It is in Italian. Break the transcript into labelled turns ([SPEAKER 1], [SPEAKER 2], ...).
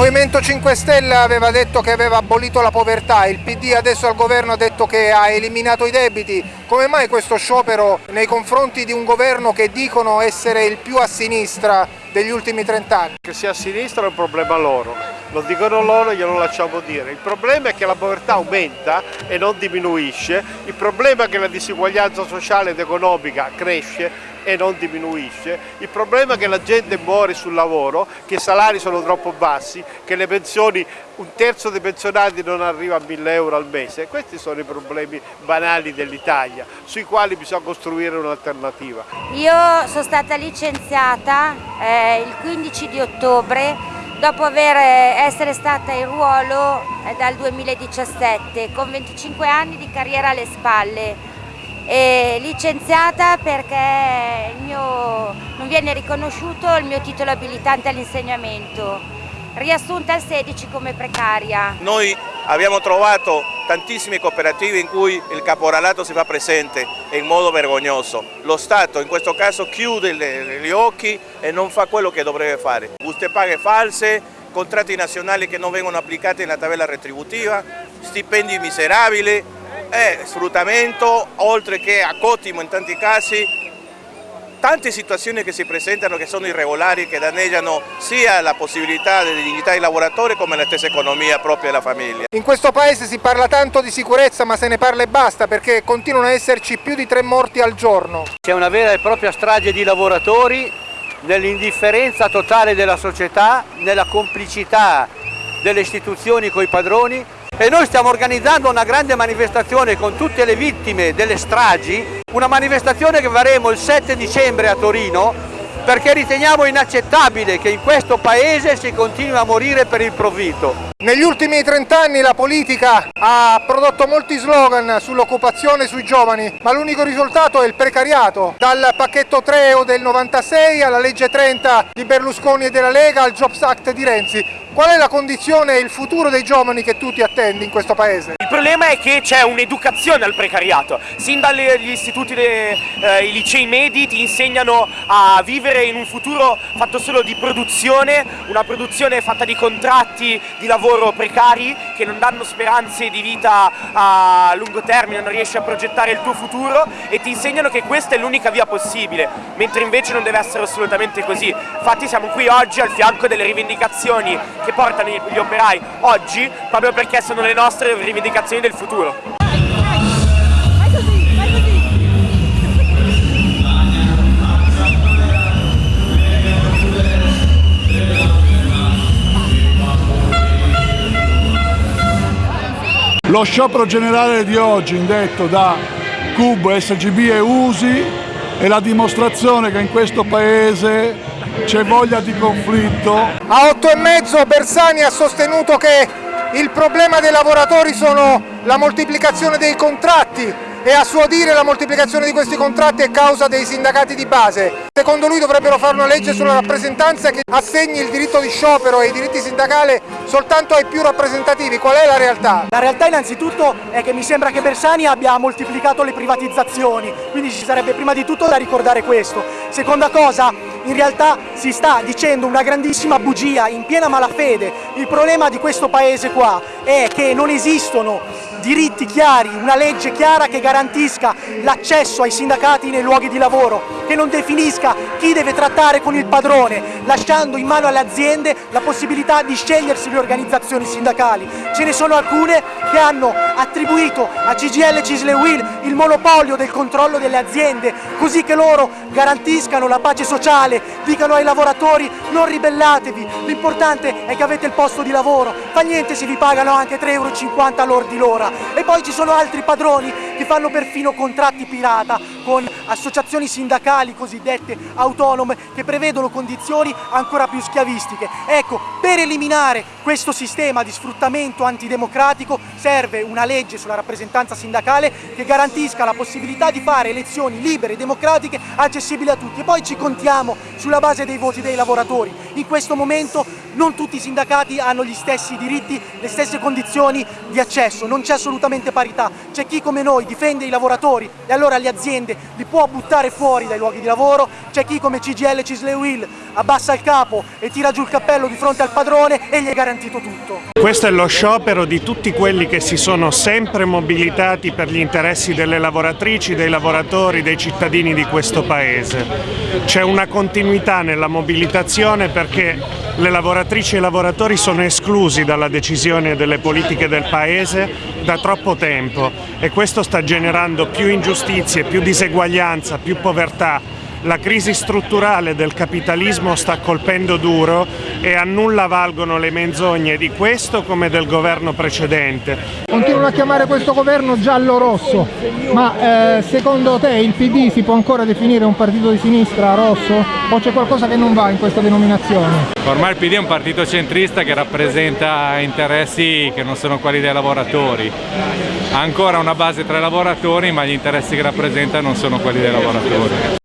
[SPEAKER 1] Movimento 5 Stelle aveva detto che aveva abolito la povertà, il PD adesso al governo ha detto che ha eliminato i debiti. Come mai questo sciopero nei confronti di un governo che dicono essere il più a sinistra degli ultimi 30 anni?
[SPEAKER 2] Che sia a sinistra è un problema loro, lo dicono loro e glielo lasciamo dire. Il problema è che la povertà aumenta e non diminuisce, il problema è che la disuguaglianza sociale ed economica cresce e non diminuisce, il problema è che la gente muore sul lavoro, che i salari sono troppo bassi, che le pensioni, un terzo dei pensionati non arriva a 1000 euro al mese, questi sono i problemi banali dell'Italia, sui quali bisogna costruire un'alternativa.
[SPEAKER 3] Io sono stata licenziata eh, il 15 di ottobre dopo aver, eh, essere stata in ruolo eh, dal 2017 con 25 anni di carriera alle spalle e licenziata perché mio, non viene riconosciuto il mio titolo abilitante all'insegnamento, riassunta al 16 come precaria.
[SPEAKER 4] Noi abbiamo trovato tantissime cooperative in cui il caporalato si fa presente in modo vergognoso. Lo Stato in questo caso chiude gli occhi e non fa quello che dovrebbe fare. Buste paghe false, contratti nazionali che non vengono applicati nella tabella retributiva, stipendi miserabili, è sfruttamento, oltre che a cottimo in tanti casi, tante situazioni che si presentano che sono irregolari, che danneggiano sia la possibilità di dignità del lavoratore come la stessa economia propria della famiglia.
[SPEAKER 1] In questo paese si parla tanto di sicurezza ma se ne parla e basta perché continuano ad esserci più di tre morti al giorno.
[SPEAKER 5] C'è una vera e propria strage di lavoratori nell'indifferenza totale della società, nella complicità delle istituzioni con i padroni e noi stiamo organizzando una grande manifestazione con tutte le vittime delle stragi, una manifestazione che faremo il 7 dicembre a Torino perché riteniamo inaccettabile che in questo paese si continui a morire per il provvito.
[SPEAKER 1] Negli ultimi 30 anni la politica ha prodotto molti slogan sull'occupazione sui giovani, ma l'unico risultato è il precariato. Dal pacchetto 3 del 96 alla legge 30 di Berlusconi e della Lega al Jobs Act di Renzi. Qual è la condizione e il futuro dei giovani che tu ti attendi in questo paese?
[SPEAKER 6] Il problema è che c'è un'educazione al precariato, sin dagli istituti, dei eh, licei medi ti insegnano a vivere in un futuro fatto solo di produzione, una produzione fatta di contratti di lavoro precari che non danno speranze di vita a lungo termine, non riesci a progettare il tuo futuro e ti insegnano che questa è l'unica via possibile, mentre invece non deve essere assolutamente così. Infatti siamo qui oggi al fianco delle rivendicazioni che portano gli operai oggi proprio perché sono le nostre rivendicazioni del futuro.
[SPEAKER 7] Lo sciopero generale di oggi indetto da CUB, SGB e USI è la dimostrazione che in questo Paese c'è voglia di conflitto.
[SPEAKER 1] A otto e mezzo Bersani ha sostenuto che il problema dei lavoratori sono la moltiplicazione dei contratti e a suo dire la moltiplicazione di questi contratti è causa dei sindacati di base. Secondo lui dovrebbero fare una legge sulla rappresentanza che assegni il diritto di sciopero e i diritti sindacali soltanto ai più rappresentativi. Qual è la realtà?
[SPEAKER 8] La realtà innanzitutto è che mi sembra che Bersani abbia moltiplicato le privatizzazioni, quindi ci sarebbe prima di tutto da ricordare questo. Seconda cosa, in realtà si sta dicendo una grandissima bugia in piena malafede. Il problema di questo paese qua è che non esistono diritti chiari, una legge chiara che garantisca l'accesso ai sindacati nei luoghi di lavoro, che non definisca chi deve trattare con il padrone, lasciando in mano alle aziende la possibilità di scegliersi le organizzazioni sindacali. Ce ne sono alcune che hanno attribuito a CGL, Cisle Will il monopolio del controllo delle aziende, così che loro garantiscano la pace sociale, dicano ai lavoratori non ribellatevi, l'importante è che avete il posto di lavoro, fa niente se vi pagano anche 3,50 euro all'ordi l'ora poi ci sono altri padroni che fanno perfino contratti pirata con associazioni sindacali cosiddette autonome che prevedono condizioni ancora più schiavistiche. Ecco, per eliminare questo sistema di sfruttamento antidemocratico serve una legge sulla rappresentanza sindacale che garantisca la possibilità di fare elezioni libere e democratiche accessibili a tutti e poi ci contiamo sulla base dei voti dei lavoratori. In questo momento non tutti i sindacati hanno gli stessi diritti, le stesse condizioni di accesso, non c'è assolutamente parità. C'è chi come noi difende i lavoratori e allora le aziende li può buttare fuori dai luoghi di lavoro, c'è chi come CGL Cisle Will abbassa il capo e tira giù il cappello di fronte al padrone e gli è garantito tutto.
[SPEAKER 9] Questo è lo sciopero di tutti quelli che si sono sempre mobilitati per gli interessi delle lavoratrici, dei lavoratori, dei cittadini di questo Paese. C'è una continuità nella mobilitazione perché le lavoratrici e i lavoratori sono esclusi dalla decisione delle politiche del Paese da troppo tempo e questo sta generando più ingiustizie, più diseguaglianza, più povertà la crisi strutturale del capitalismo sta colpendo duro e a nulla valgono le menzogne di questo come del governo precedente.
[SPEAKER 1] Continuano a chiamare questo governo giallo-rosso, ma eh, secondo te il PD si può ancora definire un partito di sinistra rosso o c'è qualcosa che non va in questa denominazione?
[SPEAKER 10] Ormai il PD è un partito centrista che rappresenta interessi che non sono quelli dei lavoratori. Ha ancora una base tra i lavoratori ma gli interessi che rappresenta non sono quelli dei lavoratori.